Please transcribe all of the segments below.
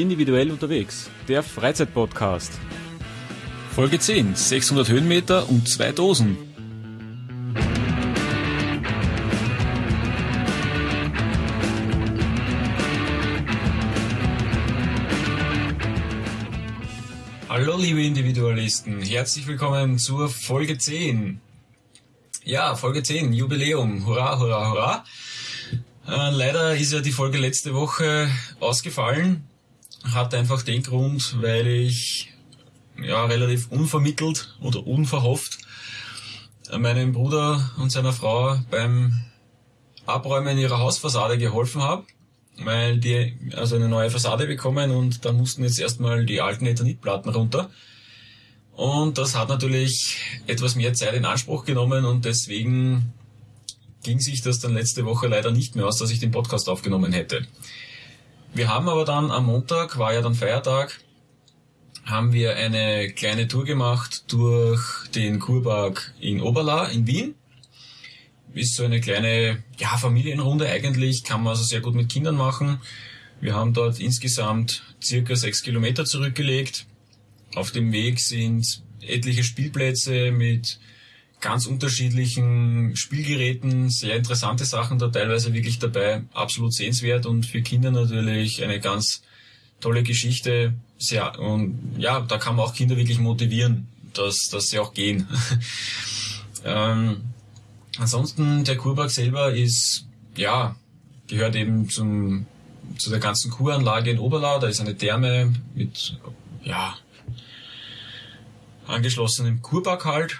Individuell unterwegs, der Freizeitpodcast. Folge 10, 600 Höhenmeter und zwei Dosen. Hallo liebe Individualisten, herzlich willkommen zur Folge 10. Ja, Folge 10, Jubiläum, hurra, hurra, hurra. Äh, leider ist ja die Folge letzte Woche ausgefallen. Hat einfach den Grund, weil ich ja relativ unvermittelt oder unverhofft meinem Bruder und seiner Frau beim Abräumen ihrer Hausfassade geholfen habe, weil die also eine neue Fassade bekommen und da mussten jetzt erstmal die alten Ethanitplatten runter. Und das hat natürlich etwas mehr Zeit in Anspruch genommen und deswegen ging sich das dann letzte Woche leider nicht mehr aus, dass ich den Podcast aufgenommen hätte. Wir haben aber dann am Montag, war ja dann Feiertag, haben wir eine kleine Tour gemacht durch den Kurpark in Oberla in Wien. Ist so eine kleine ja, Familienrunde eigentlich, kann man also sehr gut mit Kindern machen. Wir haben dort insgesamt circa sechs Kilometer zurückgelegt. Auf dem Weg sind etliche Spielplätze mit ganz unterschiedlichen Spielgeräten, sehr interessante Sachen da teilweise wirklich dabei, absolut sehenswert und für Kinder natürlich eine ganz tolle Geschichte. Sehr, und ja, da kann man auch Kinder wirklich motivieren, dass, dass sie auch gehen. ähm, ansonsten, der Kurpark selber ist, ja, gehört eben zum, zu der ganzen Kuranlage in Oberlau. Da ist eine Therme mit, ja, angeschlossenem Kurpark halt.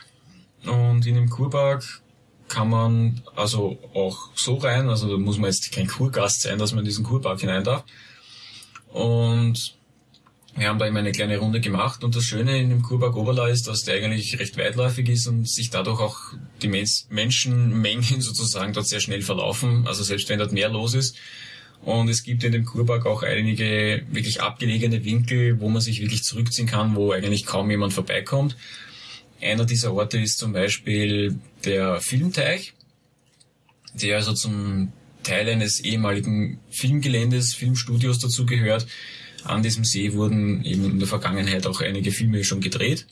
Und in dem Kurpark kann man also auch so rein, also da muss man jetzt kein Kurgast sein, dass man in diesen Kurpark hinein darf. Und wir haben da immer eine kleine Runde gemacht und das Schöne in dem Kurpark Oberla ist, dass der eigentlich recht weitläufig ist und sich dadurch auch die Menschenmengen sozusagen dort sehr schnell verlaufen, also selbst wenn dort mehr los ist. Und es gibt in dem Kurpark auch einige wirklich abgelegene Winkel, wo man sich wirklich zurückziehen kann, wo eigentlich kaum jemand vorbeikommt. Einer dieser Orte ist zum Beispiel der Filmteich, der also zum Teil eines ehemaligen Filmgeländes, Filmstudios dazugehört. An diesem See wurden eben in der Vergangenheit auch einige Filme schon gedreht.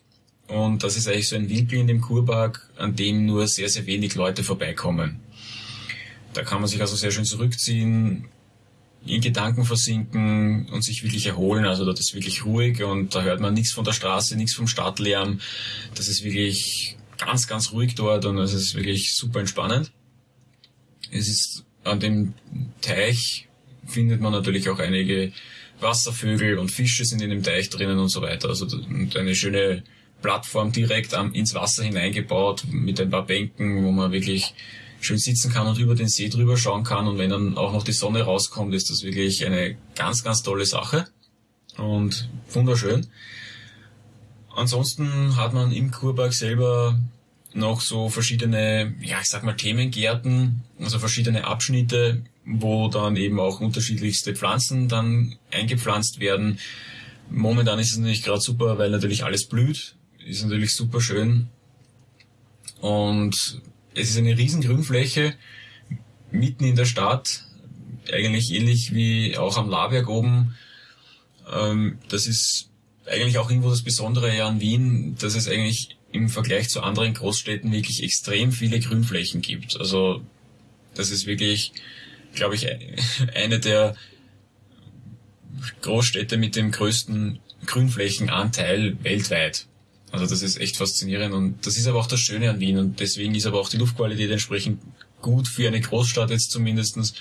Und das ist eigentlich so ein Winkel in dem Kurpark, an dem nur sehr, sehr wenig Leute vorbeikommen. Da kann man sich also sehr schön zurückziehen, in Gedanken versinken und sich wirklich erholen. Also dort ist wirklich ruhig und da hört man nichts von der Straße, nichts vom Stadtlärm. Das ist wirklich ganz, ganz ruhig dort und es ist wirklich super entspannend. Es ist an dem Teich findet man natürlich auch einige Wasservögel und Fische sind in dem Teich drinnen und so weiter. Also eine schöne Plattform direkt ins Wasser hineingebaut mit ein paar Bänken, wo man wirklich schön sitzen kann und über den See drüber schauen kann. Und wenn dann auch noch die Sonne rauskommt, ist das wirklich eine ganz, ganz tolle Sache und wunderschön. Ansonsten hat man im Kurpark selber noch so verschiedene, ja, ich sag mal Themengärten, also verschiedene Abschnitte, wo dann eben auch unterschiedlichste Pflanzen dann eingepflanzt werden. Momentan ist es natürlich gerade super, weil natürlich alles blüht. Ist natürlich super schön. Und es ist eine riesen Grünfläche mitten in der Stadt, eigentlich ähnlich wie auch am Laberg oben. Ähm, das ist eigentlich auch irgendwo das Besondere an Wien, dass es eigentlich im Vergleich zu anderen Großstädten wirklich extrem viele Grünflächen gibt. Also das ist wirklich, glaube ich, eine der Großstädte mit dem größten Grünflächenanteil weltweit. Also das ist echt faszinierend und das ist aber auch das Schöne an Wien und deswegen ist aber auch die Luftqualität entsprechend gut für eine Großstadt jetzt zumindestens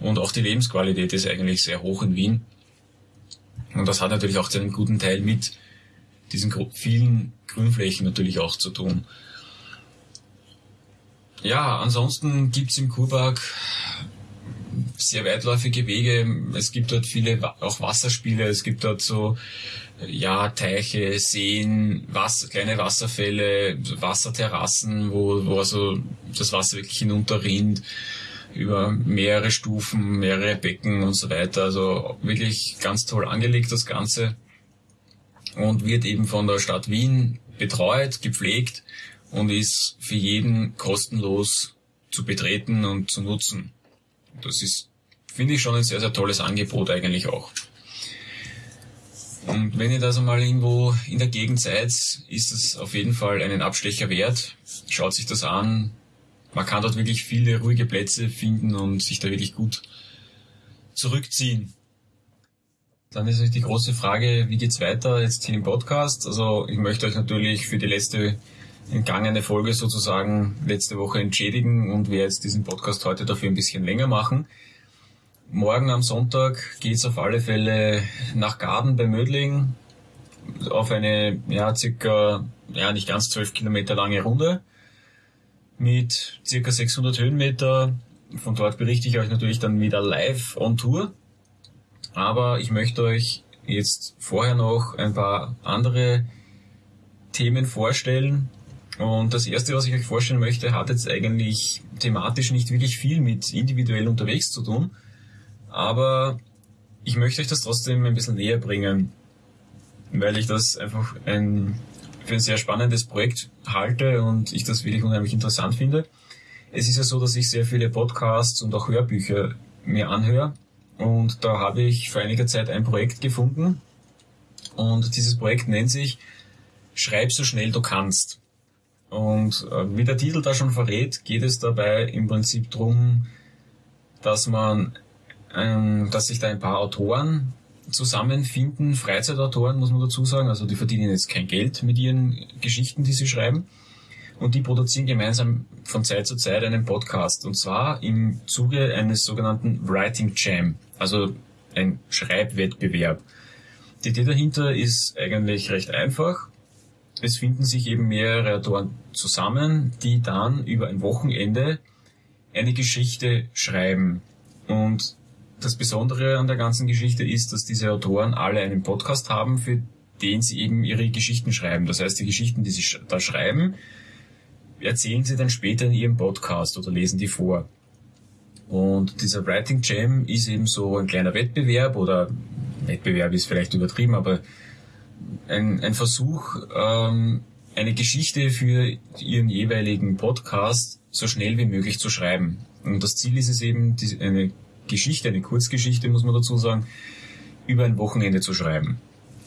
und auch die Lebensqualität ist eigentlich sehr hoch in Wien. Und das hat natürlich auch zu einem guten Teil mit diesen vielen Grünflächen natürlich auch zu tun. Ja, ansonsten gibt's im Kurpark sehr weitläufige Wege. Es gibt dort viele auch Wasserspiele. Es gibt dort so ja Teiche, Seen, Wasser, kleine Wasserfälle, Wasserterrassen, wo, wo also das Wasser wirklich hinunterrinnt über mehrere Stufen, mehrere Becken und so weiter. Also wirklich ganz toll angelegt das Ganze und wird eben von der Stadt Wien betreut, gepflegt und ist für jeden kostenlos zu betreten und zu nutzen. Das ist, finde ich, schon ein sehr, sehr tolles Angebot eigentlich auch. Und wenn ihr das einmal irgendwo in der Gegend seid, ist es auf jeden Fall einen Abstecher wert. Schaut sich das an. Man kann dort wirklich viele ruhige Plätze finden und sich da wirklich gut zurückziehen. Dann ist natürlich die große Frage, wie geht's weiter jetzt hier im Podcast? Also ich möchte euch natürlich für die letzte entgangene Folge sozusagen letzte Woche entschädigen und werde jetzt diesen Podcast heute dafür ein bisschen länger machen. Morgen am Sonntag geht's auf alle Fälle nach Garden bei Mödling auf eine ja circa ja nicht ganz zwölf Kilometer lange Runde mit circa 600 Höhenmeter. Von dort berichte ich euch natürlich dann wieder live on Tour. Aber ich möchte euch jetzt vorher noch ein paar andere Themen vorstellen. Und das erste, was ich euch vorstellen möchte, hat jetzt eigentlich thematisch nicht wirklich viel mit individuell unterwegs zu tun. Aber ich möchte euch das trotzdem ein bisschen näher bringen, weil ich das einfach ein, für ein sehr spannendes Projekt halte und ich das wirklich unheimlich interessant finde. Es ist ja so, dass ich sehr viele Podcasts und auch Hörbücher mir anhöre und da habe ich vor einiger Zeit ein Projekt gefunden. Und dieses Projekt nennt sich Schreib so schnell du kannst. Und äh, wie der Titel da schon verrät, geht es dabei im Prinzip darum, dass man, ähm, dass sich da ein paar Autoren zusammenfinden, Freizeitautoren muss man dazu sagen, also die verdienen jetzt kein Geld mit ihren Geschichten, die sie schreiben, und die produzieren gemeinsam von Zeit zu Zeit einen Podcast. Und zwar im Zuge eines sogenannten Writing Jam, also ein Schreibwettbewerb. Die Idee dahinter ist eigentlich recht einfach. Es finden sich eben mehrere Autoren zusammen, die dann über ein Wochenende eine Geschichte schreiben. Und das Besondere an der ganzen Geschichte ist, dass diese Autoren alle einen Podcast haben, für den sie eben ihre Geschichten schreiben. Das heißt, die Geschichten, die sie da schreiben, erzählen sie dann später in ihrem Podcast oder lesen die vor. Und dieser Writing Jam ist eben so ein kleiner Wettbewerb oder Wettbewerb ist vielleicht übertrieben, aber ein, ein Versuch, ähm, eine Geschichte für ihren jeweiligen Podcast so schnell wie möglich zu schreiben. Und das Ziel ist es eben, eine Geschichte, eine Kurzgeschichte, muss man dazu sagen, über ein Wochenende zu schreiben.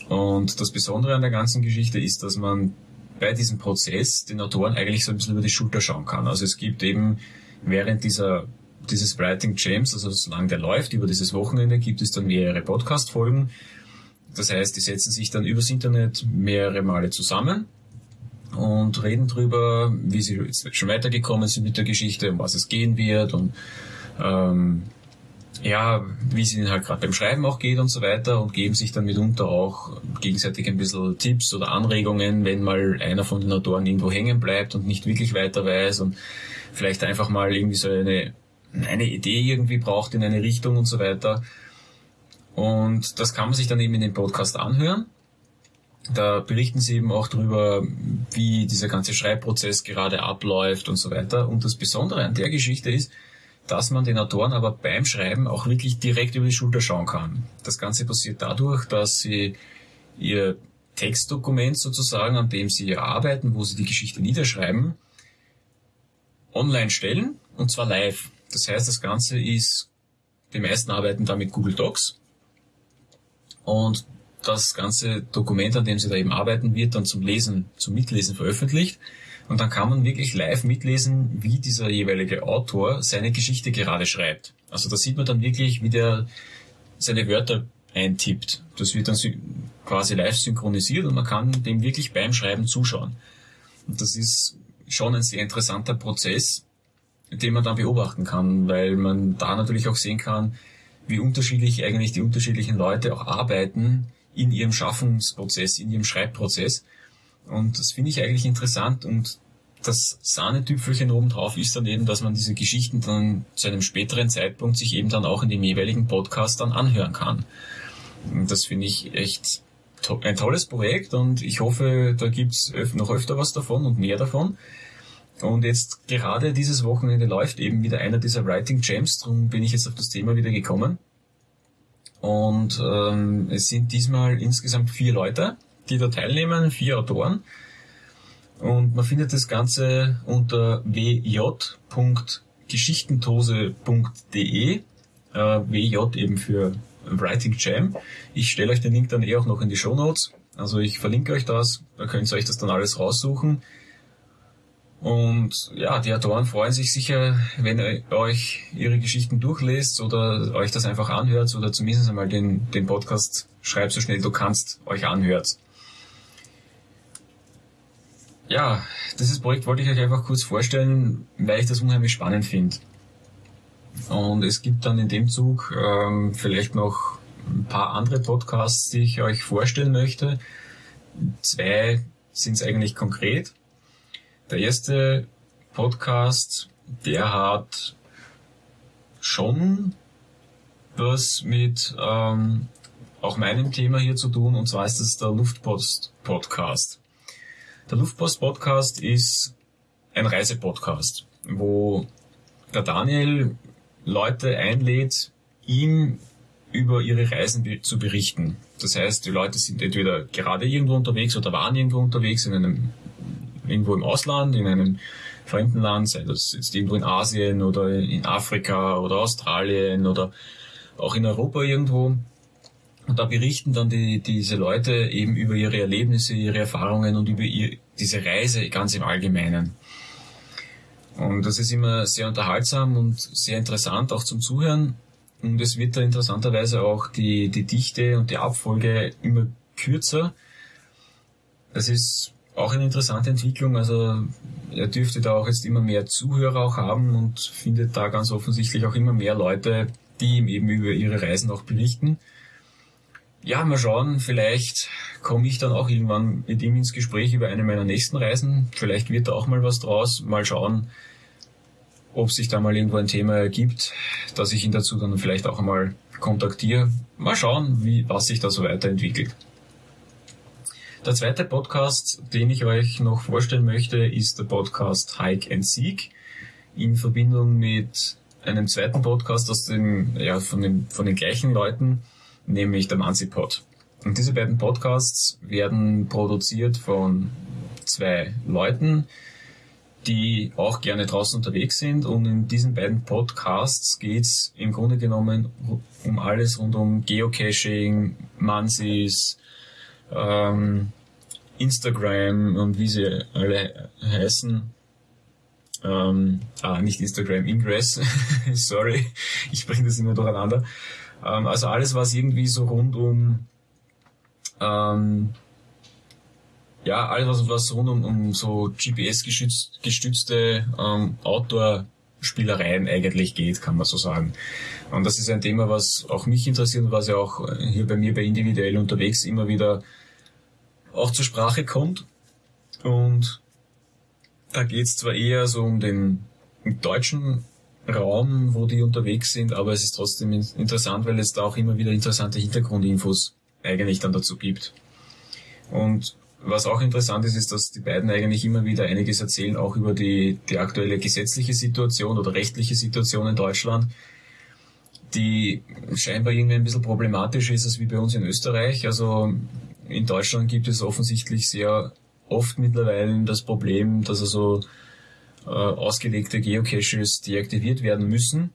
Und das Besondere an der ganzen Geschichte ist, dass man bei diesem Prozess den Autoren eigentlich so ein bisschen über die Schulter schauen kann. Also es gibt eben während dieser dieses Writing Jams, also solange der läuft, über dieses Wochenende gibt es dann mehrere Podcast-Folgen. Das heißt, die setzen sich dann übers Internet mehrere Male zusammen und reden drüber, wie sie jetzt schon weitergekommen sind mit der Geschichte, um was es gehen wird und ähm, ja, wie es ihnen halt gerade beim Schreiben auch geht und so weiter und geben sich dann mitunter auch gegenseitig ein bisschen Tipps oder Anregungen, wenn mal einer von den Autoren irgendwo hängen bleibt und nicht wirklich weiter weiß und vielleicht einfach mal irgendwie so eine, eine Idee irgendwie braucht in eine Richtung und so weiter. Und das kann man sich dann eben in dem Podcast anhören. Da berichten sie eben auch darüber, wie dieser ganze Schreibprozess gerade abläuft und so weiter. Und das Besondere an der Geschichte ist, dass man den Autoren aber beim Schreiben auch wirklich direkt über die Schulter schauen kann. Das Ganze passiert dadurch, dass sie ihr Textdokument sozusagen, an dem sie arbeiten, wo sie die Geschichte niederschreiben, online stellen und zwar live. Das heißt, das Ganze ist, die meisten arbeiten da mit Google Docs und das ganze Dokument, an dem sie da eben arbeiten, wird dann zum Lesen, zum Mitlesen veröffentlicht. Und dann kann man wirklich live mitlesen, wie dieser jeweilige Autor seine Geschichte gerade schreibt. Also da sieht man dann wirklich, wie der seine Wörter eintippt. Das wird dann quasi live synchronisiert und man kann dem wirklich beim Schreiben zuschauen. Und das ist schon ein sehr interessanter Prozess, den man dann beobachten kann, weil man da natürlich auch sehen kann, wie unterschiedlich eigentlich die unterschiedlichen Leute auch arbeiten in ihrem Schaffungsprozess, in ihrem Schreibprozess. Und das finde ich eigentlich interessant und das Sahnetüpfelchen obendrauf ist dann eben, dass man diese Geschichten dann zu einem späteren Zeitpunkt sich eben dann auch in dem jeweiligen Podcast dann anhören kann. Und das finde ich echt to ein tolles Projekt und ich hoffe, da gibt's noch öfter was davon und mehr davon. Und jetzt gerade dieses Wochenende läuft eben wieder einer dieser Writing Jams, darum bin ich jetzt auf das Thema wieder gekommen. Und ähm, es sind diesmal insgesamt vier Leute, die da teilnehmen, vier Autoren. Und man findet das Ganze unter wj.geschichtentose.de. Äh, WJ eben für Writing Jam. Ich stelle euch den Link dann eh auch noch in die Show Notes. Also ich verlinke euch das, da könnt ihr euch das dann alles raussuchen. Und ja, die Autoren freuen sich sicher, wenn ihr euch ihre Geschichten durchlest oder euch das einfach anhört oder zumindest einmal den, den Podcast Schreib so schnell du kannst euch anhört. Ja, dieses Projekt wollte ich euch einfach kurz vorstellen, weil ich das unheimlich spannend finde. Und es gibt dann in dem Zug ähm, vielleicht noch ein paar andere Podcasts, die ich euch vorstellen möchte. Zwei sind es eigentlich konkret. Der erste Podcast, der hat schon was mit ähm, auch meinem Thema hier zu tun, und zwar ist es der Luftpost Podcast. Der Luftpost Podcast ist ein Reisepodcast, wo der Daniel Leute einlädt, ihm über ihre Reisen zu berichten. Das heißt, die Leute sind entweder gerade irgendwo unterwegs oder waren irgendwo unterwegs in einem, irgendwo im Ausland, in einem fremden Land, sei das jetzt irgendwo in Asien oder in Afrika oder Australien oder auch in Europa irgendwo. Und da berichten dann die, diese Leute eben über ihre Erlebnisse, ihre Erfahrungen und über ihr, diese Reise ganz im Allgemeinen. Und das ist immer sehr unterhaltsam und sehr interessant auch zum Zuhören. Und es wird da interessanterweise auch die, die Dichte und die Abfolge immer kürzer. Das ist auch eine interessante Entwicklung. Also er dürfte da auch jetzt immer mehr Zuhörer auch haben und findet da ganz offensichtlich auch immer mehr Leute, die ihm eben über ihre Reisen auch berichten. Ja, mal schauen, vielleicht komme ich dann auch irgendwann mit ihm ins Gespräch über eine meiner nächsten Reisen. Vielleicht wird da auch mal was draus. Mal schauen, ob sich da mal irgendwo ein Thema ergibt, dass ich ihn dazu dann vielleicht auch einmal kontaktiere. Mal schauen, wie, was sich da so weiterentwickelt. Der zweite Podcast, den ich euch noch vorstellen möchte, ist der Podcast Hike and Seek in Verbindung mit einem zweiten Podcast aus dem, ja, von, dem, von den gleichen Leuten, nämlich der Manzipod. Und diese beiden Podcasts werden produziert von zwei Leuten, die auch gerne draußen unterwegs sind. Und in diesen beiden Podcasts geht's im Grunde genommen um alles rund um Geocaching, Mansis, ähm, Instagram und wie sie alle heißen. Ähm, ah, nicht Instagram, Ingress. Sorry, ich bringe das immer durcheinander. Ähm, also alles, was irgendwie so rund um ähm, ja, alles was, was rund um, um so GPS-gestützte ähm, Outdoor-Spielereien eigentlich geht, kann man so sagen. Und das ist ein Thema, was auch mich interessiert und was ja auch hier bei mir bei individuell unterwegs immer wieder auch zur Sprache kommt. Und da geht's zwar eher so um den deutschen Raum, wo die unterwegs sind, aber es ist trotzdem interessant, weil es da auch immer wieder interessante Hintergrundinfos eigentlich dann dazu gibt. Und was auch interessant ist, ist, dass die beiden eigentlich immer wieder einiges erzählen, auch über die, die aktuelle gesetzliche Situation oder rechtliche Situation in Deutschland, die scheinbar irgendwie ein bisschen problematisch ist als wie bei uns in Österreich. Also in Deutschland gibt es offensichtlich sehr oft mittlerweile das Problem, dass also äh, ausgelegte Geocaches deaktiviert werden müssen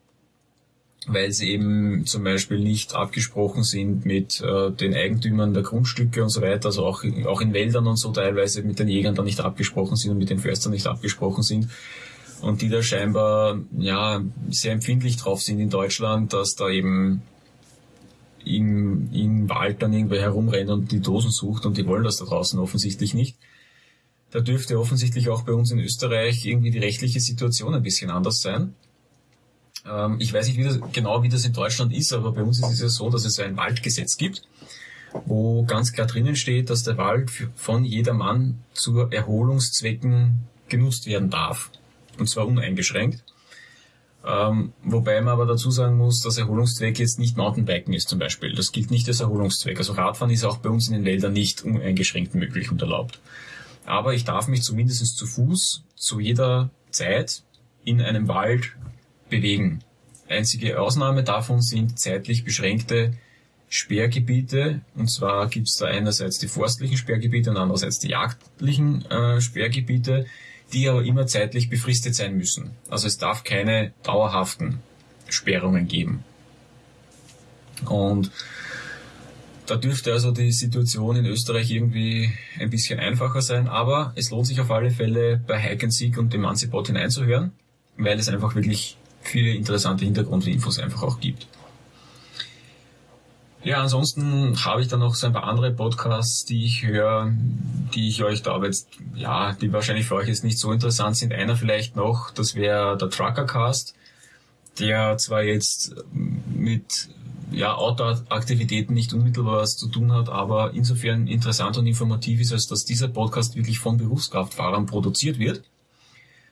weil sie eben zum Beispiel nicht abgesprochen sind mit äh, den Eigentümern der Grundstücke und so weiter, also auch, auch in Wäldern und so teilweise mit den Jägern da nicht abgesprochen sind und mit den Förstern nicht abgesprochen sind. Und die da scheinbar ja sehr empfindlich drauf sind in Deutschland, dass da eben im, im Wald dann irgendwer herumrennt und die Dosen sucht und die wollen das da draußen offensichtlich nicht. Da dürfte offensichtlich auch bei uns in Österreich irgendwie die rechtliche Situation ein bisschen anders sein. Ähm, ich weiß nicht wie das, genau, wie das in Deutschland ist, aber bei uns ist es ja so, dass es ein Waldgesetz gibt, wo ganz klar drinnen steht, dass der Wald von jedermann zu Erholungszwecken genutzt werden darf. Und zwar uneingeschränkt. Ähm, wobei man aber dazu sagen muss, dass Erholungszweck jetzt nicht Mountainbiken ist zum Beispiel. Das gilt nicht als Erholungszweck. Also Radfahren ist auch bei uns in den Wäldern nicht uneingeschränkt möglich und erlaubt. Aber ich darf mich zumindest zu Fuß zu jeder Zeit in einem Wald bewegen. Einzige Ausnahme davon sind zeitlich beschränkte Sperrgebiete. Und zwar gibt es da einerseits die forstlichen Sperrgebiete und andererseits die jagdlichen äh, Sperrgebiete, die aber immer zeitlich befristet sein müssen. Also es darf keine dauerhaften Sperrungen geben. Und da dürfte also die Situation in Österreich irgendwie ein bisschen einfacher sein, aber es lohnt sich auf alle Fälle bei Hike and Seek und dem Manzipot hineinzuhören, weil es einfach wirklich viele interessante Hintergrundinfos einfach auch gibt. Ja, ansonsten habe ich dann noch so ein paar andere Podcasts, die ich höre, die ich euch da aber jetzt, ja, die wahrscheinlich für euch jetzt nicht so interessant sind. Einer vielleicht noch, das wäre der Truckercast, der zwar jetzt mit ja, Outdoor-Aktivitäten nicht unmittelbar was zu tun hat, aber insofern interessant und informativ ist, als dass dieser Podcast wirklich von Berufskraftfahrern produziert wird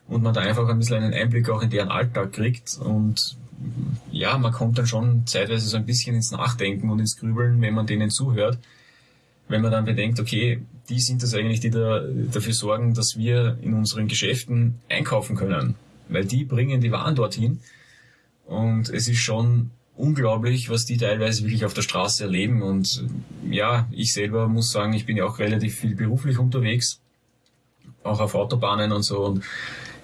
und man da einfach ein bisschen einen Einblick auch in deren Alltag kriegt und ja, man kommt dann schon zeitweise so ein bisschen ins Nachdenken und ins Grübeln, wenn man denen zuhört. Wenn man dann bedenkt, okay, die sind das eigentlich, die da, dafür sorgen, dass wir in unseren Geschäften einkaufen können. Weil die bringen die Waren dorthin. Und es ist schon unglaublich, was die teilweise wirklich auf der Straße erleben. Und ja, ich selber muss sagen, ich bin ja auch relativ viel beruflich unterwegs, auch auf Autobahnen und so. Und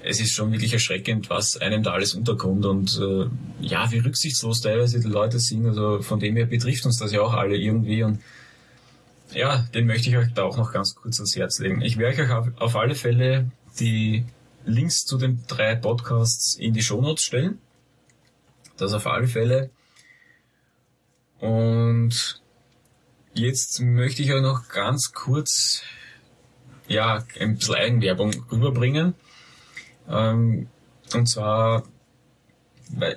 es ist schon wirklich erschreckend, was einem da alles unterkommt und äh, ja, wie rücksichtslos teilweise die Leute sind. Also von dem her betrifft uns das ja auch alle irgendwie und ja, den möchte ich euch da auch noch ganz kurz ans Herz legen. Ich werde euch auf, auf alle Fälle die Links zu den drei Podcasts in die Shownotes stellen. Das auf alle Fälle. Und jetzt möchte ich euch noch ganz kurz ja, ein bisschen Eigenwerbung rüberbringen. Ähm, und zwar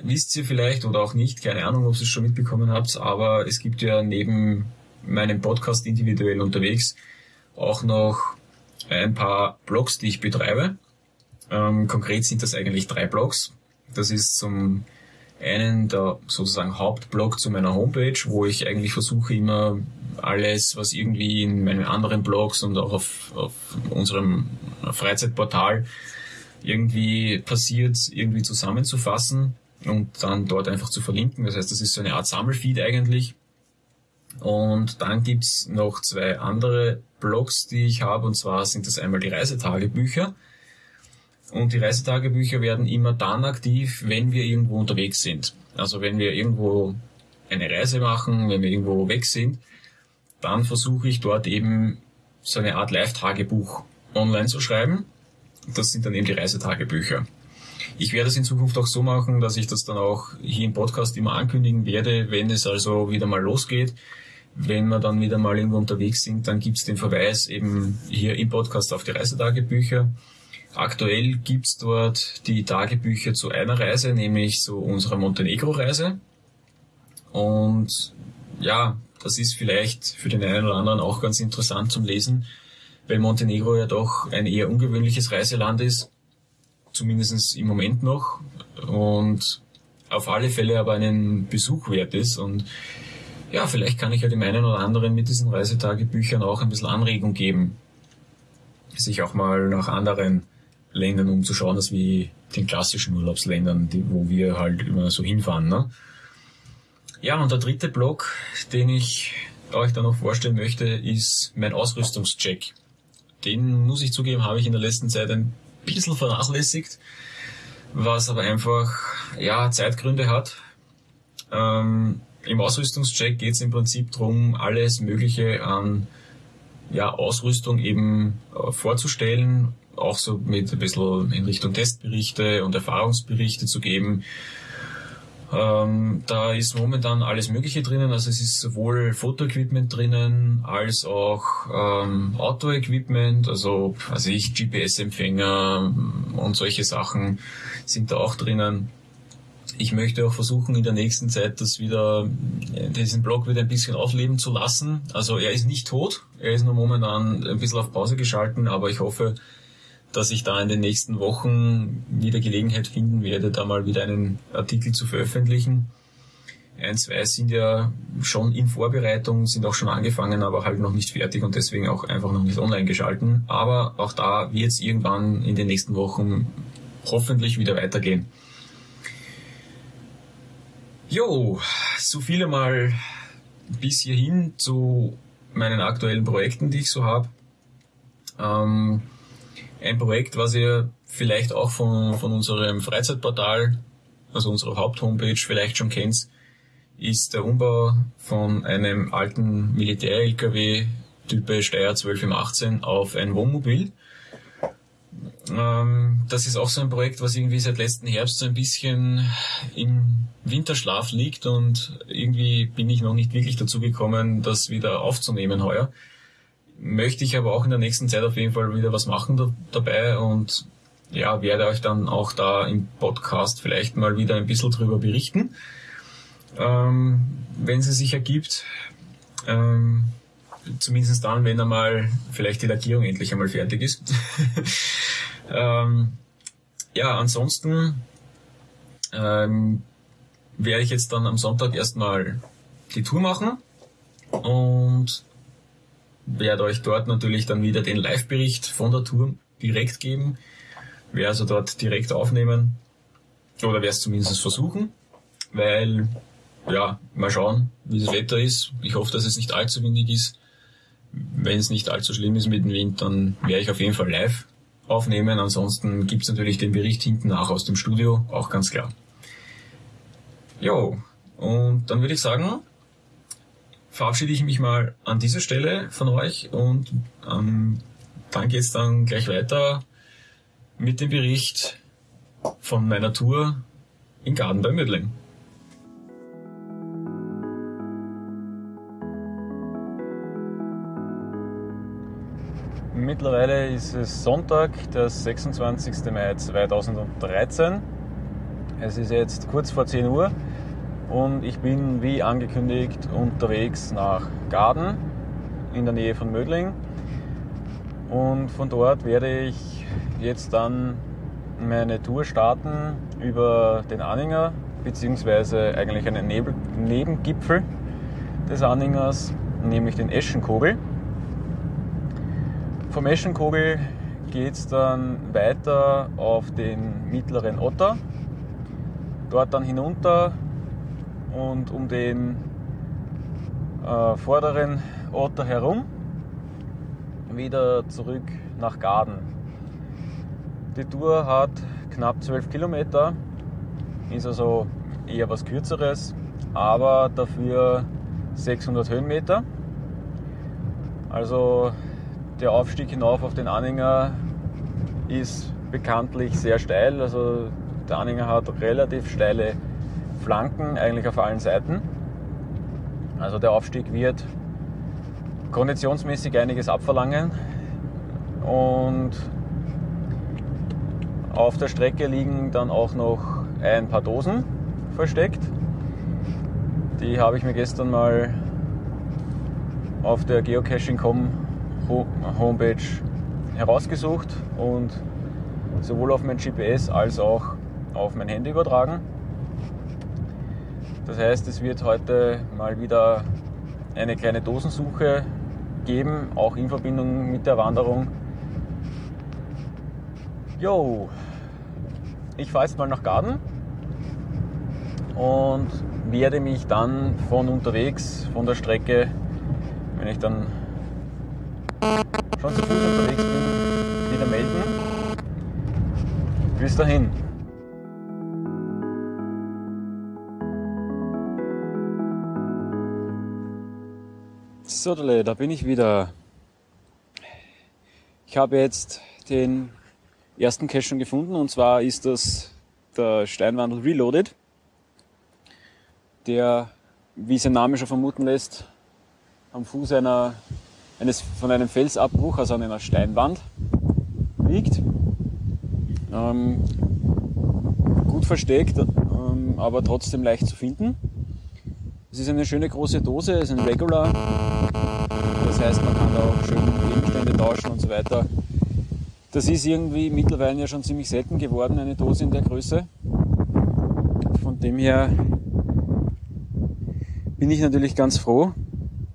wisst ihr vielleicht oder auch nicht, keine Ahnung, ob ihr es schon mitbekommen habt, aber es gibt ja neben meinem Podcast individuell unterwegs auch noch ein paar Blogs, die ich betreibe. Ähm, konkret sind das eigentlich drei Blogs. Das ist zum einen der sozusagen Hauptblog zu meiner Homepage, wo ich eigentlich versuche immer alles, was irgendwie in meinen anderen Blogs und auch auf, auf unserem Freizeitportal irgendwie passiert, irgendwie zusammenzufassen und dann dort einfach zu verlinken. Das heißt, das ist so eine Art Sammelfeed eigentlich. Und dann gibt's noch zwei andere Blogs, die ich habe, und zwar sind das einmal die Reisetagebücher. Und die Reisetagebücher werden immer dann aktiv, wenn wir irgendwo unterwegs sind. Also wenn wir irgendwo eine Reise machen, wenn wir irgendwo weg sind, dann versuche ich dort eben so eine Art Live-Tagebuch online zu schreiben das sind dann eben die Reisetagebücher. Ich werde es in Zukunft auch so machen, dass ich das dann auch hier im Podcast immer ankündigen werde, wenn es also wieder mal losgeht. Wenn wir dann wieder mal irgendwo unterwegs sind, dann gibt es den Verweis eben hier im Podcast auf die Reisetagebücher. Aktuell gibt es dort die Tagebücher zu einer Reise, nämlich zu unserer Montenegro-Reise. Und ja, das ist vielleicht für den einen oder anderen auch ganz interessant zum Lesen, weil Montenegro ja doch ein eher ungewöhnliches Reiseland ist, zumindest im Moment noch, und auf alle Fälle aber einen Besuch wert ist. Und ja, vielleicht kann ich ja dem einen oder anderen mit diesen Reisetagebüchern auch ein bisschen Anregung geben, sich auch mal nach anderen Ländern umzuschauen, als wie den klassischen Urlaubsländern, die, wo wir halt immer so hinfahren. Ne? Ja, und der dritte Block, den ich euch da noch vorstellen möchte, ist mein Ausrüstungscheck den muss ich zugeben, habe ich in der letzten Zeit ein bisschen vernachlässigt, was aber einfach ja Zeitgründe hat. Ähm, Im Ausrüstungscheck geht es im Prinzip darum, alles Mögliche an ja, Ausrüstung eben äh, vorzustellen, auch so mit ein bisschen in Richtung Testberichte und Erfahrungsberichte zu geben, ähm, da ist momentan alles Mögliche drinnen. Also es ist sowohl Fotoequipment drinnen als auch ähm, Auto-Equipment, also also ich GPS-Empfänger und solche Sachen sind da auch drinnen. Ich möchte auch versuchen, in der nächsten Zeit das wieder, diesen Blog wieder ein bisschen aufleben zu lassen. Also er ist nicht tot, er ist nur momentan ein bisschen auf Pause geschalten, aber ich hoffe, dass ich da in den nächsten Wochen wieder Gelegenheit finden werde, da mal wieder einen Artikel zu veröffentlichen. Ein, zwei sind ja schon in Vorbereitung, sind auch schon angefangen, aber halt noch nicht fertig und deswegen auch einfach noch nicht online geschalten. Aber auch da wird es irgendwann in den nächsten Wochen hoffentlich wieder weitergehen. Jo, so viele mal bis hierhin zu meinen aktuellen Projekten, die ich so habe. Ähm, ein Projekt, was ihr vielleicht auch von, von unserem Freizeitportal, also unserer Haupthomepage vielleicht schon kennt, ist der Umbau von einem alten Militär-LKW Type Steyr 12 im 18 auf ein Wohnmobil. Ähm, das ist auch so ein Projekt, was irgendwie seit letzten Herbst so ein bisschen im Winterschlaf liegt und irgendwie bin ich noch nicht wirklich dazu gekommen, das wieder aufzunehmen heuer. Möchte ich aber auch in der nächsten Zeit auf jeden Fall wieder was machen da, dabei und ja, werde euch dann auch da im Podcast vielleicht mal wieder ein bisschen drüber berichten, ähm, wenn es sich ergibt. Ähm, zumindest dann, wenn einmal vielleicht die Lackierung endlich einmal fertig ist. ähm, ja, ansonsten ähm, werde ich jetzt dann am Sonntag erstmal die Tour machen und werde euch dort natürlich dann wieder den Live-Bericht von der Tour direkt geben. Werde also dort direkt aufnehmen oder werde es zumindest versuchen, weil ja, mal schauen, wie das Wetter ist. Ich hoffe, dass es nicht allzu windig ist. Wenn es nicht allzu schlimm ist mit dem Wind, dann werde ich auf jeden Fall live aufnehmen. Ansonsten gibt's natürlich den Bericht hinten nach aus dem Studio, auch ganz klar. Jo, und dann würde ich sagen, verabschiede ich mich mal an dieser Stelle von euch und ähm, dann geht's dann gleich weiter mit dem Bericht von meiner Tour in Garden bei Mödling. Mittlerweile ist es Sonntag, der 26. Mai 2013. Es ist jetzt kurz vor 10 Uhr und ich bin wie angekündigt unterwegs nach Garden in der Nähe von Mödling. Und von dort werde ich jetzt dann meine Tour starten über den Anhänger, beziehungsweise eigentlich einen Nebengipfel des Anhängers, nämlich den Eschenkogel. Vom Eschenkogel geht es dann weiter auf den mittleren Otter, dort dann hinunter und um den äh, vorderen Otter herum wieder zurück nach Garden. Die Tour hat knapp 12 Kilometer, ist also eher was kürzeres, aber dafür 600 Höhenmeter. Also der Aufstieg hinauf auf den Anhänger ist bekanntlich sehr steil. Also der Anhänger hat relativ steile Flanken, eigentlich auf allen Seiten. Also der Aufstieg wird konditionsmäßig einiges abverlangen. Und auf der Strecke liegen dann auch noch ein paar Dosen versteckt. Die habe ich mir gestern mal auf der Geocaching.com Homepage herausgesucht und sowohl auf mein GPS als auch auf mein Handy übertragen. Das heißt, es wird heute mal wieder eine kleine Dosensuche geben, auch in Verbindung mit der Wanderung. Jo, ich fahre jetzt mal nach Garden und werde mich dann von unterwegs, von der Strecke, wenn ich dann schon zu Fuß unterwegs bin, wieder melden. Bis dahin. So, da bin ich wieder. Ich habe jetzt den ersten Cache schon gefunden und zwar ist das der Steinwandel Reloaded, der, wie sein Name schon vermuten lässt, am Fuß einer eines, von einem Felsabbruch, also an einer Steinwand liegt. Ähm, gut versteckt, ähm, aber trotzdem leicht zu finden. Es ist eine schöne große Dose, es ist ein Regular. Das heißt, man kann da auch schön Gegenstände tauschen und so weiter. Das ist irgendwie mittlerweile ja schon ziemlich selten geworden, eine Dose in der Größe. Von dem her bin ich natürlich ganz froh,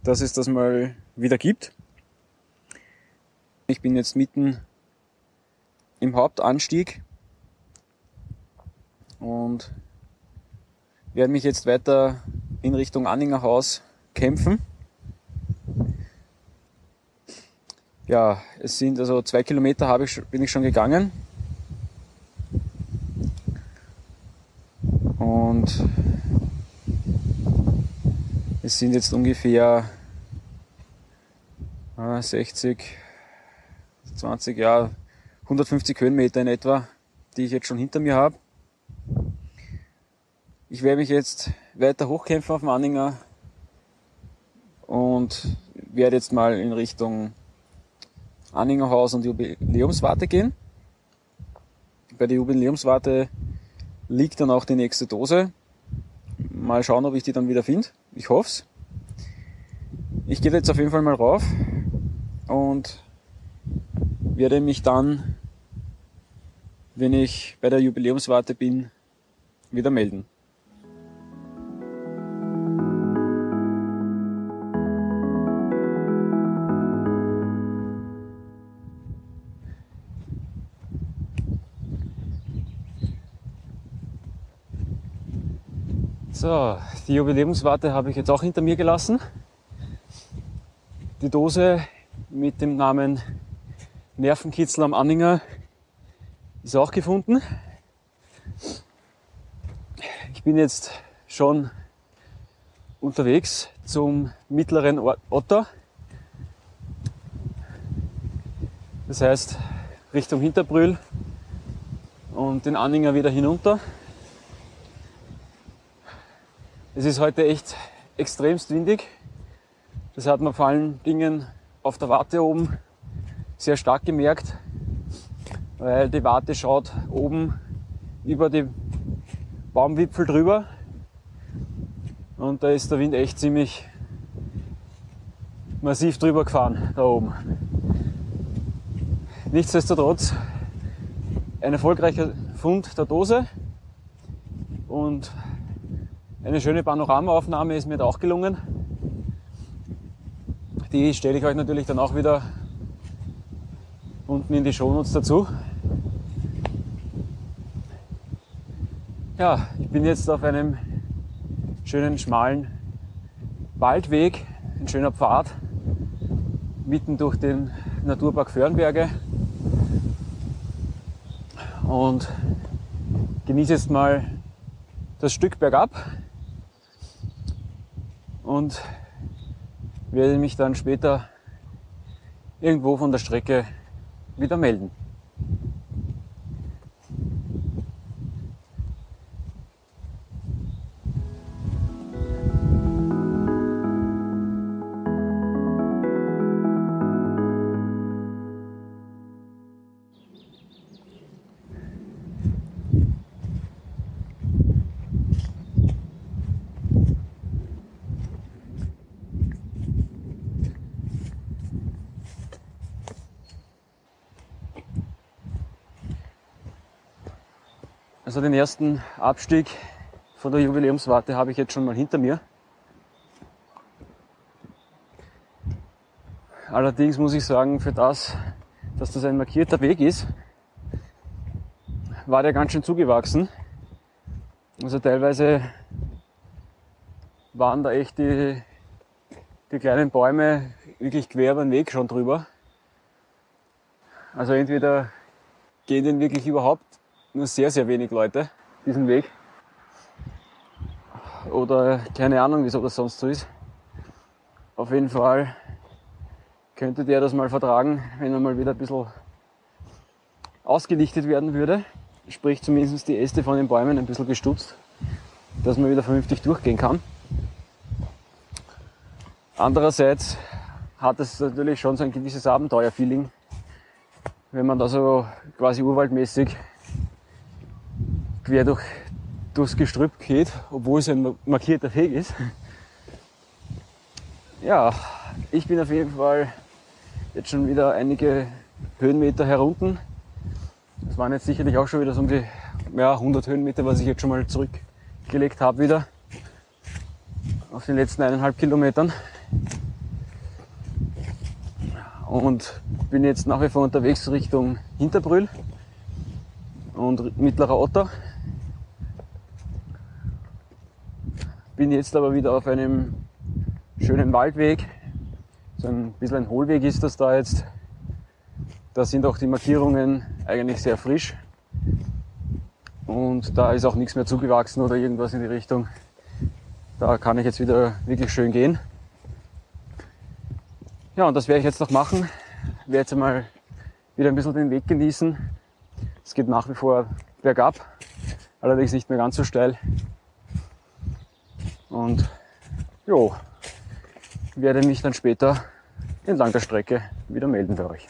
dass es das mal wieder gibt. Ich bin jetzt mitten im Hauptanstieg und werde mich jetzt weiter in Richtung Anningerhaus kämpfen. Ja, es sind also zwei Kilometer habe ich, bin ich schon gegangen. Und sind jetzt ungefähr 60, 20, ja, 150 Höhenmeter in etwa, die ich jetzt schon hinter mir habe. Ich werde mich jetzt weiter hochkämpfen auf dem Anhänger und werde jetzt mal in Richtung Anhängerhaus und Jubiläumswarte gehen. Bei der Jubiläumswarte liegt dann auch die nächste Dose. Mal schauen, ob ich die dann wieder finde. Ich hoff's. Ich gehe jetzt auf jeden Fall mal rauf und werde mich dann, wenn ich bei der Jubiläumswarte bin, wieder melden. So, die Jubiläumswarte habe ich jetzt auch hinter mir gelassen. Die Dose mit dem Namen Nervenkitzel am Anhänger ist auch gefunden. Ich bin jetzt schon unterwegs zum mittleren Otter. Das heißt Richtung Hinterbrühl und den Anhänger wieder hinunter. Es ist heute echt extremst windig. Das hat man vor allen Dingen auf der Warte oben sehr stark gemerkt, weil die Warte schaut oben über die Baumwipfel drüber und da ist der Wind echt ziemlich massiv drüber gefahren, da oben. Nichtsdestotrotz ein erfolgreicher Fund der Dose und eine schöne Panoramaaufnahme ist mir da auch gelungen. Die stelle ich euch natürlich dann auch wieder unten in die Shownotes dazu. Ja, ich bin jetzt auf einem schönen schmalen Waldweg, ein schöner Pfad, mitten durch den Naturpark Föhrenberge und genieße jetzt mal das Stück bergab und werde mich dann später irgendwo von der Strecke wieder melden. Den ersten Abstieg von der Jubiläumswarte habe ich jetzt schon mal hinter mir. Allerdings muss ich sagen, für das, dass das ein markierter Weg ist, war der ganz schön zugewachsen. Also teilweise waren da echt die, die kleinen Bäume wirklich quer den Weg schon drüber. Also entweder gehen den wirklich überhaupt nur sehr, sehr wenig Leute diesen Weg. Oder keine Ahnung, wieso das sonst so ist. Auf jeden Fall könnte der das mal vertragen, wenn er mal wieder ein bisschen ausgelichtet werden würde. Sprich zumindest die Äste von den Bäumen ein bisschen gestutzt, dass man wieder vernünftig durchgehen kann. Andererseits hat es natürlich schon so ein gewisses Abenteuerfeeling, wenn man da so quasi urwaldmäßig quer durch, durchs Gestrüpp geht, obwohl es ein markierter Weg ist. Ja, ich bin auf jeden Fall jetzt schon wieder einige Höhenmeter herunten. Das waren jetzt sicherlich auch schon wieder so um die ja, 100 Höhenmeter, was ich jetzt schon mal zurückgelegt habe wieder auf den letzten eineinhalb Kilometern. Und bin jetzt nach wie vor unterwegs Richtung Hinterbrühl und mittlerer Otter. Bin jetzt aber wieder auf einem schönen Waldweg. So ein bisschen ein Hohlweg ist das da jetzt. Da sind auch die Markierungen eigentlich sehr frisch. Und da ist auch nichts mehr zugewachsen oder irgendwas in die Richtung. Da kann ich jetzt wieder wirklich schön gehen. Ja, und das werde ich jetzt noch machen. Ich werde jetzt einmal wieder ein bisschen den Weg genießen. Es geht nach wie vor bergab, allerdings nicht mehr ganz so steil. Und jo, werde mich dann später entlang der Strecke wieder melden für euch.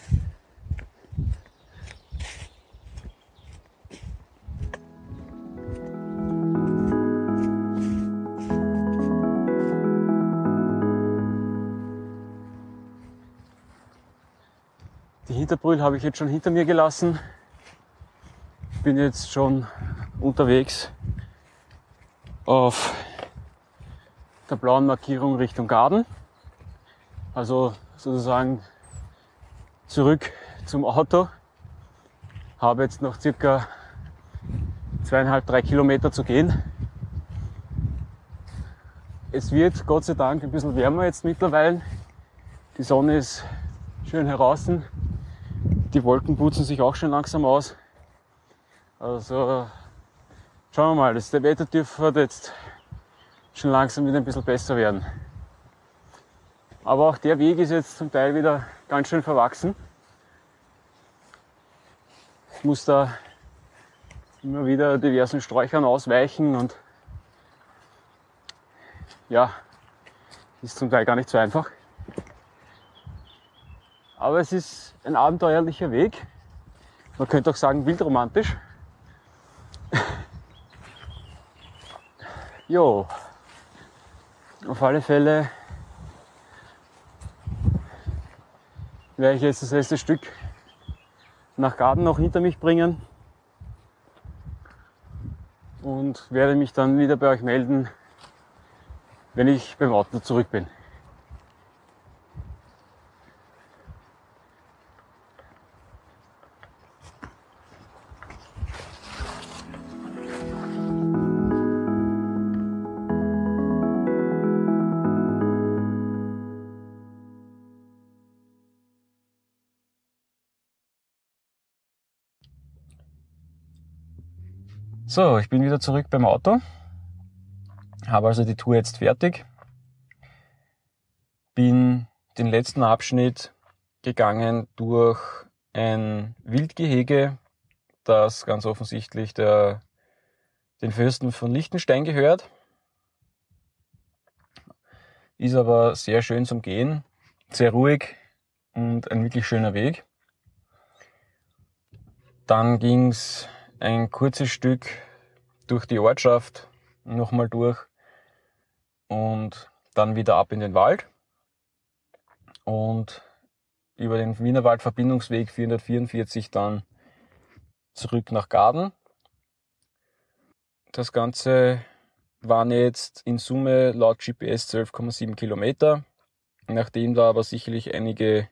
Die Hinterbrühl habe ich jetzt schon hinter mir gelassen. Bin jetzt schon unterwegs auf der blauen Markierung Richtung Garten. Also sozusagen zurück zum Auto. Habe jetzt noch circa zweieinhalb, drei Kilometer zu gehen. Es wird Gott sei Dank ein bisschen wärmer jetzt mittlerweile. Die Sonne ist schön heraus. Die Wolken putzen sich auch schon langsam aus. Also schauen wir mal, das Wetter dürfte jetzt schon langsam wieder ein bisschen besser werden. Aber auch der Weg ist jetzt zum Teil wieder ganz schön verwachsen. Ich muss da immer wieder diversen Sträuchern ausweichen und ja, ist zum Teil gar nicht so einfach. Aber es ist ein abenteuerlicher Weg. Man könnte auch sagen wildromantisch. jo, auf alle Fälle werde ich jetzt das letzte Stück nach Garten noch hinter mich bringen und werde mich dann wieder bei euch melden, wenn ich beim Auto zurück bin. So, ich bin wieder zurück beim Auto. Habe also die Tour jetzt fertig. Bin den letzten Abschnitt gegangen durch ein Wildgehege, das ganz offensichtlich der, den Fürsten von Liechtenstein gehört. Ist aber sehr schön zum Gehen, sehr ruhig und ein wirklich schöner Weg. Dann ging's ein kurzes Stück durch die Ortschaft nochmal durch und dann wieder ab in den Wald und über den Wienerwald Verbindungsweg 444 dann zurück nach Gaden. Das Ganze waren jetzt in Summe laut GPS 12,7 Kilometer. Nachdem da aber sicherlich einige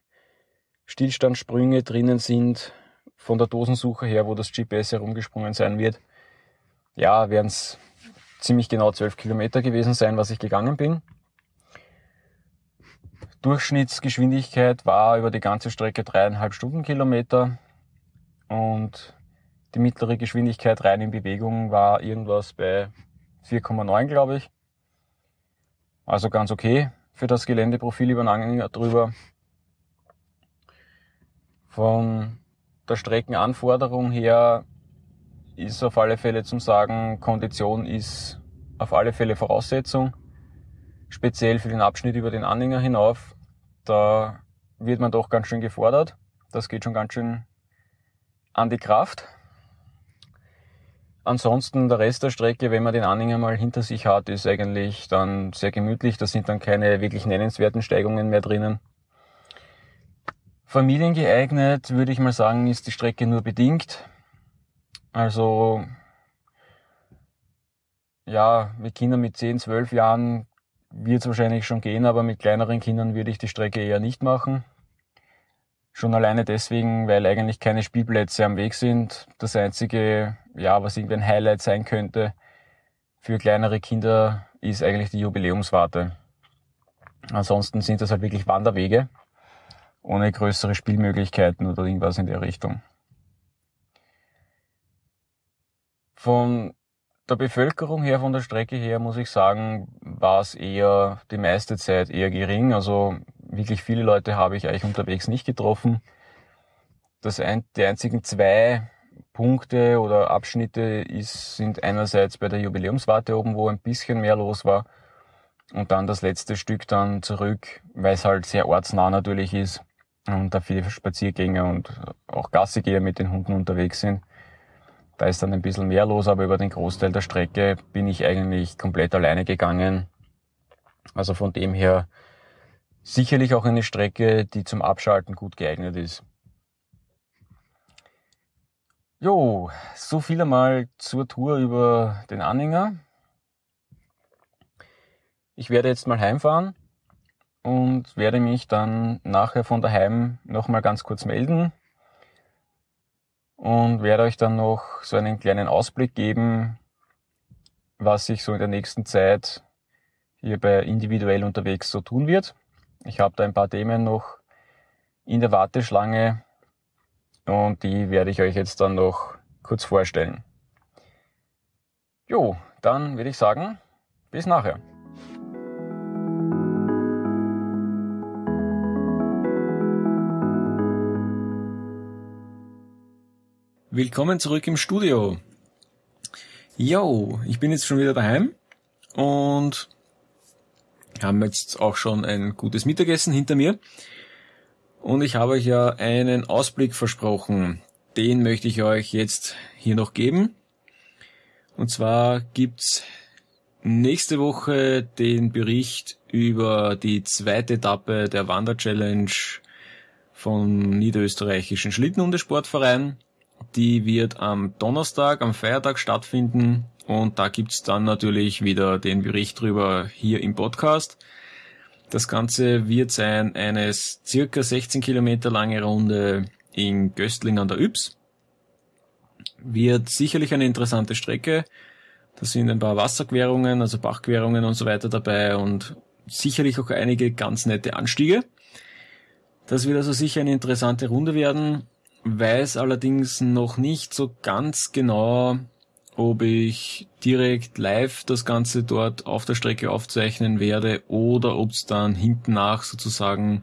Stillstandssprünge drinnen sind, von der Dosensuche her, wo das GPS herumgesprungen sein wird, ja, werden es ziemlich genau 12 Kilometer gewesen sein, was ich gegangen bin. Durchschnittsgeschwindigkeit war über die ganze Strecke dreieinhalb Stundenkilometer und die mittlere Geschwindigkeit rein in Bewegung war irgendwas bei 4,9, glaube ich. Also ganz okay für das Geländeprofil über den Anhänger drüber. Von der Streckenanforderung her ist auf alle Fälle zum Sagen, Kondition ist auf alle Fälle Voraussetzung. Speziell für den Abschnitt über den Anhänger hinauf. Da wird man doch ganz schön gefordert. Das geht schon ganz schön an die Kraft. Ansonsten der Rest der Strecke, wenn man den Anhänger mal hinter sich hat, ist eigentlich dann sehr gemütlich. Da sind dann keine wirklich nennenswerten Steigungen mehr drinnen. Familiengeeignet, würde ich mal sagen, ist die Strecke nur bedingt. Also, ja, mit Kindern mit 10, 12 Jahren wird es wahrscheinlich schon gehen, aber mit kleineren Kindern würde ich die Strecke eher nicht machen. Schon alleine deswegen, weil eigentlich keine Spielplätze am Weg sind. Das einzige, ja, was irgendwie ein Highlight sein könnte für kleinere Kinder, ist eigentlich die Jubiläumswarte. Ansonsten sind das halt wirklich Wanderwege ohne größere Spielmöglichkeiten oder irgendwas in der Richtung. Von der Bevölkerung her, von der Strecke her, muss ich sagen, war es eher die meiste Zeit eher gering. Also wirklich viele Leute habe ich eigentlich unterwegs nicht getroffen. Das ein, die einzigen zwei Punkte oder Abschnitte ist, sind einerseits bei der Jubiläumswarte oben, wo ein bisschen mehr los war. Und dann das letzte Stück dann zurück, weil es halt sehr ortsnah natürlich ist und da viele Spaziergänger und auch Gassigeher mit den Hunden unterwegs sind. Da ist dann ein bisschen mehr los, aber über den Großteil der Strecke bin ich eigentlich komplett alleine gegangen. Also von dem her sicherlich auch eine Strecke, die zum Abschalten gut geeignet ist. Jo, so viel einmal zur Tour über den Anhänger. Ich werde jetzt mal heimfahren und werde mich dann nachher von daheim nochmal ganz kurz melden und werde euch dann noch so einen kleinen Ausblick geben, was sich so in der nächsten Zeit hier bei individuell unterwegs so tun wird. Ich habe da ein paar Themen noch in der Warteschlange und die werde ich euch jetzt dann noch kurz vorstellen. Jo, dann würde ich sagen, bis nachher. Willkommen zurück im Studio. Yo, ich bin jetzt schon wieder daheim und haben jetzt auch schon ein gutes Mittagessen hinter mir. Und ich habe euch ja einen Ausblick versprochen. Den möchte ich euch jetzt hier noch geben. Und zwar gibt's nächste Woche den Bericht über die zweite Etappe der Wanderchallenge vom Niederösterreichischen Schlittenhundesportverein. Die wird am Donnerstag, am Feiertag stattfinden und da gibt's dann natürlich wieder den Bericht drüber hier im Podcast. Das Ganze wird sein eine circa 16 Kilometer lange Runde in Göstling an der Ybbs. Wird sicherlich eine interessante Strecke. Da sind ein paar Wasserquerungen, also Bachquerungen und so weiter dabei und sicherlich auch einige ganz nette Anstiege. Das wird also sicher eine interessante Runde werden weiß allerdings noch nicht so ganz genau, ob ich direkt live das Ganze dort auf der Strecke aufzeichnen werde oder ob es dann hinten nach sozusagen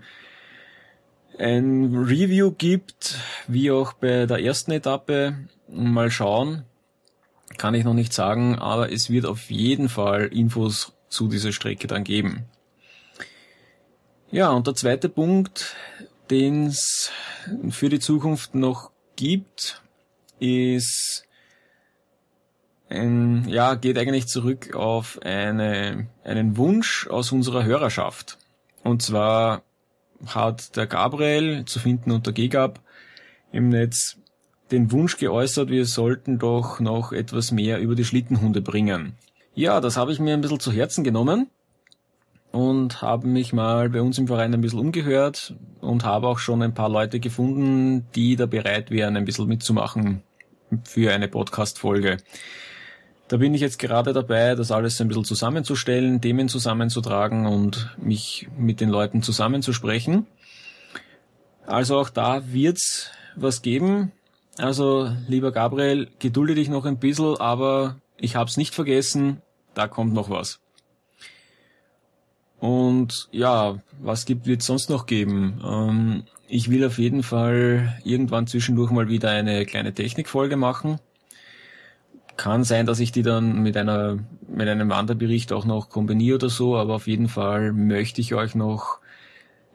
ein Review gibt, wie auch bei der ersten Etappe. Mal schauen. Kann ich noch nicht sagen, aber es wird auf jeden Fall Infos zu dieser Strecke dann geben. Ja, und der zweite Punkt, den es für die Zukunft noch gibt, ist ein, ja, geht eigentlich zurück auf eine, einen Wunsch aus unserer Hörerschaft. Und zwar hat der Gabriel, zu finden unter GGAB im Netz, den Wunsch geäußert, wir sollten doch noch etwas mehr über die Schlittenhunde bringen. Ja, das habe ich mir ein bisschen zu Herzen genommen und habe mich mal bei uns im Verein ein bisschen umgehört und habe auch schon ein paar Leute gefunden, die da bereit wären, ein bisschen mitzumachen für eine Podcast-Folge. Da bin ich jetzt gerade dabei, das alles ein bisschen zusammenzustellen, Themen zusammenzutragen und mich mit den Leuten zusammenzusprechen. Also auch da wird's was geben. Also lieber Gabriel, gedulde dich noch ein bisschen, aber ich hab's nicht vergessen, da kommt noch was. Und ja, was gibt wird sonst noch geben? Ähm, ich will auf jeden Fall irgendwann zwischendurch mal wieder eine kleine Technikfolge machen. Kann sein, dass ich die dann mit einer mit einem Wanderbericht auch noch kombiniere oder so, aber auf jeden Fall möchte ich euch noch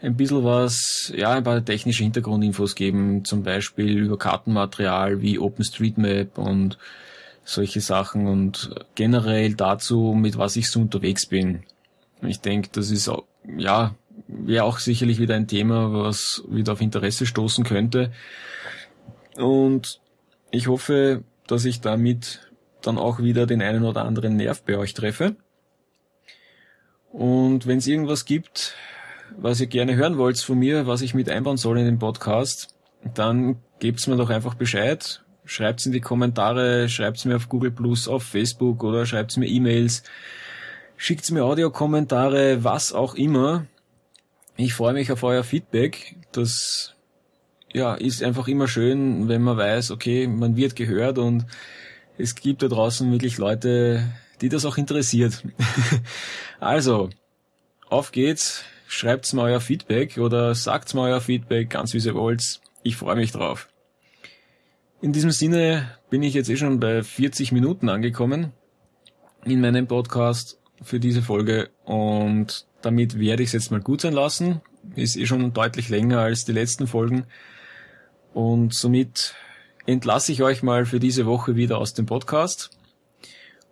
ein bisschen was, ja, ein paar technische Hintergrundinfos geben, zum Beispiel über Kartenmaterial wie OpenStreetMap und solche Sachen und generell dazu, mit was ich so unterwegs bin. Ich denke, das ist auch, ja, wäre auch sicherlich wieder ein Thema, was wieder auf Interesse stoßen könnte. Und ich hoffe, dass ich damit dann auch wieder den einen oder anderen Nerv bei euch treffe. Und wenn es irgendwas gibt, was ihr gerne hören wollt von mir, was ich mit einbauen soll in den Podcast, dann gebt's mir doch einfach Bescheid. Schreibt's in die Kommentare, schreibt's mir auf Google Plus, auf Facebook oder schreibt's mir E-Mails. Schickt mir Audiokommentare, was auch immer. Ich freue mich auf euer Feedback. Das ja, ist einfach immer schön, wenn man weiß, okay, man wird gehört und es gibt da draußen wirklich Leute, die das auch interessiert. also, auf geht's. Schreibt's mal euer Feedback oder sagt's mal euer Feedback, ganz wie ihr wollt. Ich freue mich drauf. In diesem Sinne bin ich jetzt eh schon bei 40 Minuten angekommen in meinem Podcast für diese Folge und damit werde ich es jetzt mal gut sein lassen. Ist eh schon deutlich länger als die letzten Folgen und somit entlasse ich euch mal für diese Woche wieder aus dem Podcast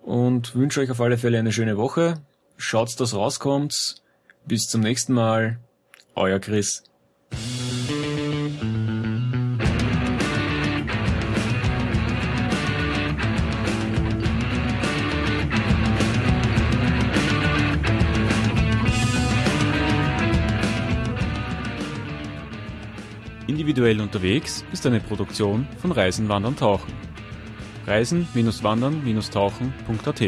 und wünsche euch auf alle Fälle eine schöne Woche. Schaut, dass rauskommt. Bis zum nächsten Mal. Euer Chris. Individuell unterwegs ist eine Produktion von Reisen, Wandern, Tauchen. Reisen-Wandern-Tauchen.at